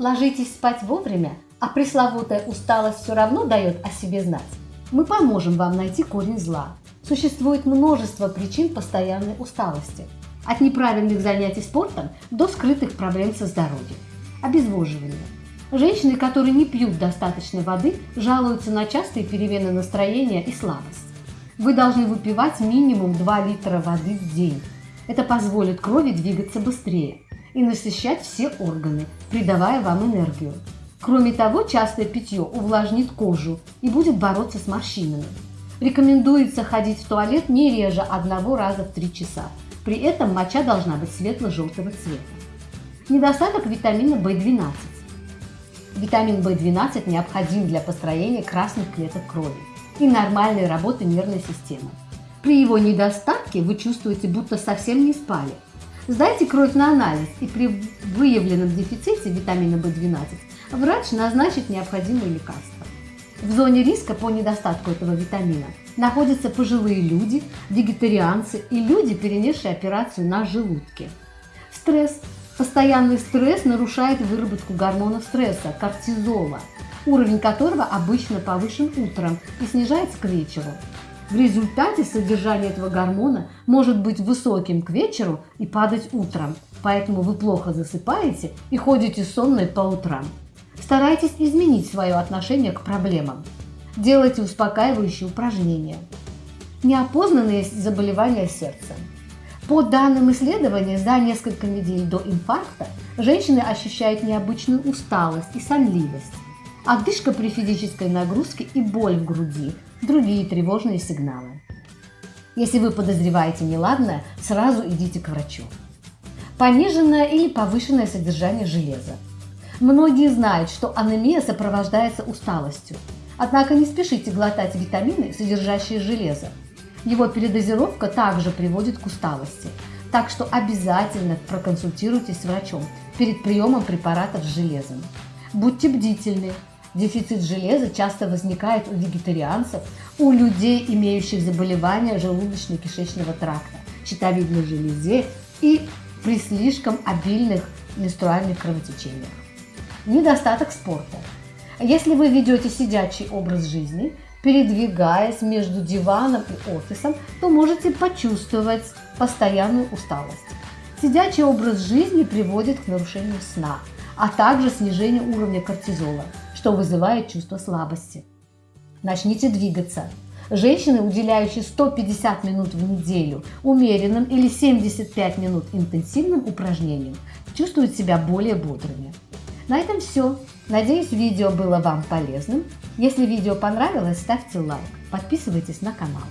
ложитесь спать вовремя, а пресловутая усталость все равно дает о себе знать, мы поможем вам найти корень зла. Существует множество причин постоянной усталости. От неправильных занятий спортом до скрытых проблем со здоровьем. Обезвоживание. Женщины, которые не пьют достаточно воды, жалуются на частые перемены настроения и слабость. Вы должны выпивать минимум 2 литра воды в день. Это позволит крови двигаться быстрее и насыщать все органы, придавая вам энергию. Кроме того, частое питье увлажнит кожу и будет бороться с морщинами. Рекомендуется ходить в туалет не реже одного раза в 3 часа. При этом моча должна быть светло-желтого цвета. Недостаток витамина В12. Витамин В12 необходим для построения красных клеток крови и нормальной работы нервной системы. При его недостатке вы чувствуете, будто совсем не спали. Сдайте кровь на анализ, и при выявленном дефиците витамина В12 врач назначит необходимые лекарства. В зоне риска по недостатку этого витамина находятся пожилые люди, вегетарианцы и люди, перенесшие операцию на желудке. Стресс. Постоянный стресс нарушает выработку гормона стресса – кортизола, уровень которого обычно повышен утром и снижается к вечеру. В результате содержание этого гормона может быть высоким к вечеру и падать утром, поэтому вы плохо засыпаете и ходите сонной по утрам. Старайтесь изменить свое отношение к проблемам. Делайте успокаивающие упражнения. Неопознанные заболевания сердца. По данным исследования, за несколько недель до инфаркта женщины ощущают необычную усталость и сонливость, одышка при физической нагрузке и боль в груди, другие тревожные сигналы. Если вы подозреваете неладное, сразу идите к врачу. Пониженное или повышенное содержание железа. Многие знают, что анемия сопровождается усталостью. Однако не спешите глотать витамины, содержащие железо. Его передозировка также приводит к усталости. Так что обязательно проконсультируйтесь с врачом перед приемом препаратов с железом. Будьте бдительны. Дефицит железа часто возникает у вегетарианцев, у людей, имеющих заболевания желудочно-кишечного тракта, щитовидной железе и при слишком обильных менструальных кровотечениях. Недостаток спорта. Если вы ведете сидячий образ жизни, передвигаясь между диваном и офисом, то можете почувствовать постоянную усталость. Сидячий образ жизни приводит к нарушению сна, а также снижению уровня кортизола, что вызывает чувство слабости. Начните двигаться. Женщины, уделяющие 150 минут в неделю умеренным или 75 минут интенсивным упражнениям, чувствуют себя более бодрыми. На этом все. Надеюсь, видео было вам полезным. Если видео понравилось, ставьте лайк, подписывайтесь на канал.